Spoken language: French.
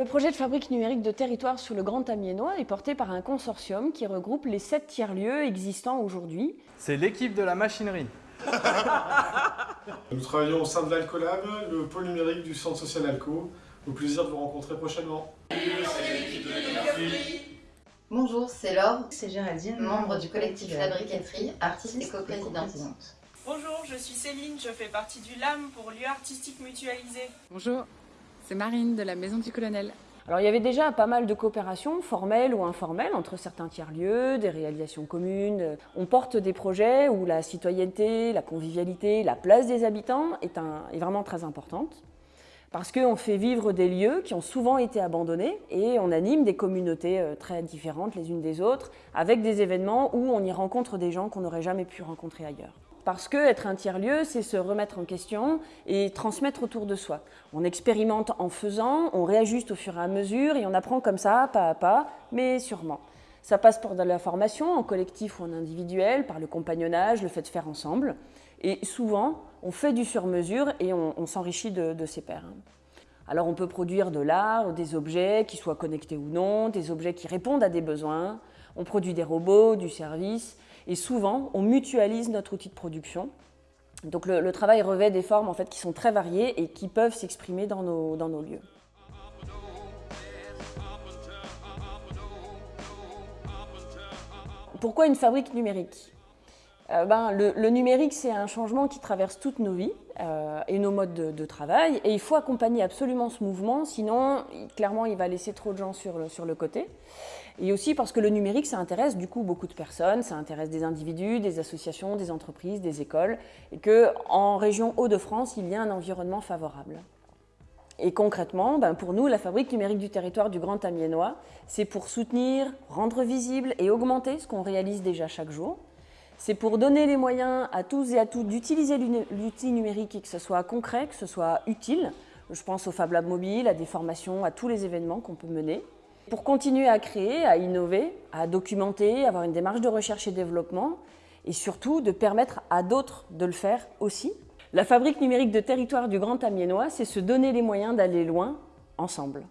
Le projet de fabrique numérique de territoire sur le Grand Amiénois est porté par un consortium qui regroupe les sept tiers-lieux existants aujourd'hui. C'est l'équipe de la machinerie. Nous travaillons au sein de l'Alcolab, le pôle numérique du centre social Alco. Au plaisir de vous rencontrer prochainement. Bonjour, c'est Laure, c'est Géraldine, membre du collectif Fabriqueterie, artiste et coprésidente. Bonjour, je suis Céline, je fais partie du LAM pour lieu artistique mutualisé. Bonjour, c'est Marine de la Maison du Colonel. Alors il y avait déjà pas mal de coopérations, formelles ou informelles, entre certains tiers-lieux, des réalisations communes. On porte des projets où la citoyenneté, la convivialité, la place des habitants est, est vraiment très importante parce qu'on fait vivre des lieux qui ont souvent été abandonnés et on anime des communautés euh, très différentes les unes des autres avec des événements où on y rencontre des gens qu'on n'aurait jamais pu rencontrer ailleurs. Parce que être un tiers-lieu, c'est se remettre en question et transmettre autour de soi. On expérimente en faisant, on réajuste au fur et à mesure et on apprend comme ça, pas à pas, mais sûrement. Ça passe par de la formation, en collectif ou en individuel, par le compagnonnage, le fait de faire ensemble. Et souvent, on fait du sur-mesure et on, s'enrichit de, de, ses pairs. Alors on peut produire de l'art, des objets qui soient connectés ou non, des objets qui répondent à des besoins. On produit des robots, du service. Et souvent, on mutualise notre outil de production. Donc le, travail revêt des formes en fait, qui sont très variées et qui peuvent s'exprimer dans nos, dans nos lieux. Pourquoi une fabrique numérique? Euh, ben, le, numérique, c'est un changement qui traverse toutes nos vies euh, et nos modes de, travail. Et il faut accompagner absolument ce mouvement, sinon, clairement, il va laisser trop de gens sur le, côté. Et aussi parce que le numérique, ça intéresse du coup beaucoup de personnes, ça intéresse des individus, des associations, des entreprises, des écoles, et qu'en région Hauts-de-France, il y a un environnement favorable. Et concrètement, ben pour nous, la fabrique numérique du territoire du Grand Amiénois, c'est pour soutenir, rendre visible et augmenter ce qu'on réalise déjà chaque jour, c'est pour donner les moyens à tous et à toutes d'utiliser l'outil numérique et que ce soit concret, que ce soit utile. Je pense au Fab Lab mobile, à des formations, à tous les événements qu'on peut mener. Pour continuer à créer, à innover, à documenter, avoir une démarche de recherche et développement et surtout de permettre à d'autres de le faire aussi. La fabrique numérique de territoire du Grand Amiénois, c'est se donner les moyens d'aller loin ensemble.